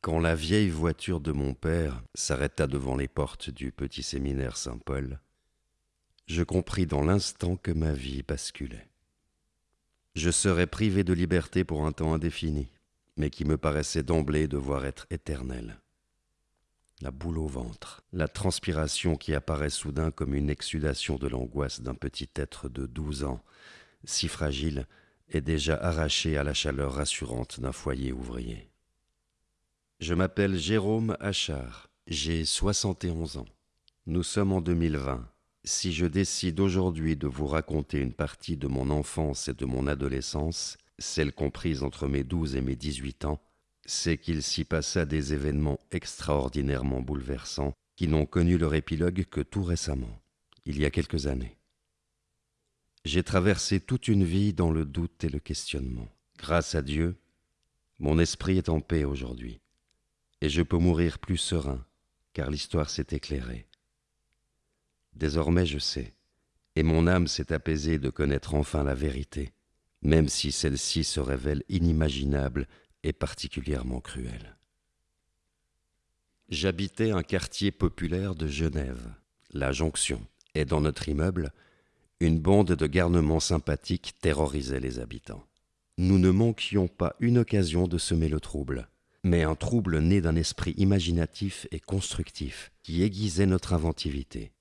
Quand la vieille voiture de mon père s'arrêta devant les portes du petit séminaire Saint-Paul, je compris dans l'instant que ma vie basculait. Je serais privé de liberté pour un temps indéfini, mais qui me paraissait d'emblée devoir être éternel. La boule au ventre, la transpiration qui apparaît soudain comme une exsudation de l'angoisse d'un petit être de douze ans, si fragile et déjà arraché à la chaleur rassurante d'un foyer ouvrier. Je m'appelle Jérôme Achard, j'ai soixante et onze ans. Nous sommes en 2020. Si je décide aujourd'hui de vous raconter une partie de mon enfance et de mon adolescence, celle comprise entre mes douze et mes dix-huit ans, c'est qu'il s'y passa des événements extraordinairement bouleversants qui n'ont connu leur épilogue que tout récemment, il y a quelques années. J'ai traversé toute une vie dans le doute et le questionnement. Grâce à Dieu, mon esprit est en paix aujourd'hui, et je peux mourir plus serein, car l'histoire s'est éclairée. Désormais je sais, et mon âme s'est apaisée de connaître enfin la vérité, même si celle-ci se révèle inimaginable et particulièrement cruelle. J'habitais un quartier populaire de Genève, la Jonction, et dans notre immeuble, une bande de garnements sympathiques terrorisait les habitants. Nous ne manquions pas une occasion de semer le trouble, mais un trouble né d'un esprit imaginatif et constructif qui aiguisait notre inventivité.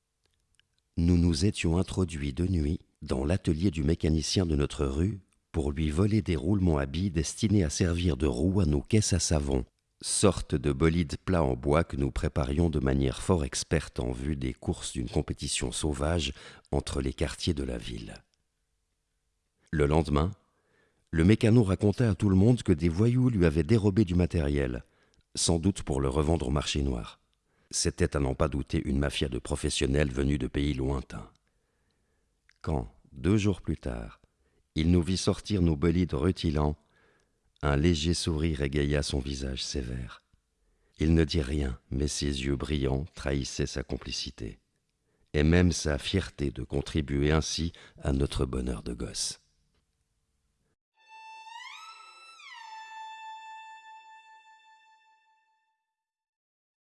Nous nous étions introduits de nuit dans l'atelier du mécanicien de notre rue pour lui voler des roulements à billes destinés à servir de roues à nos caisses à savon sorte de bolide plat en bois que nous préparions de manière fort experte en vue des courses d'une compétition sauvage entre les quartiers de la ville. Le lendemain, le mécano raconta à tout le monde que des voyous lui avaient dérobé du matériel, sans doute pour le revendre au marché noir. C'était à n'en pas douter une mafia de professionnels venus de pays lointains. Quand, deux jours plus tard, il nous vit sortir nos bolides rutilants, un léger sourire égaya son visage sévère. Il ne dit rien, mais ses yeux brillants trahissaient sa complicité, et même sa fierté de contribuer ainsi à notre bonheur de gosse.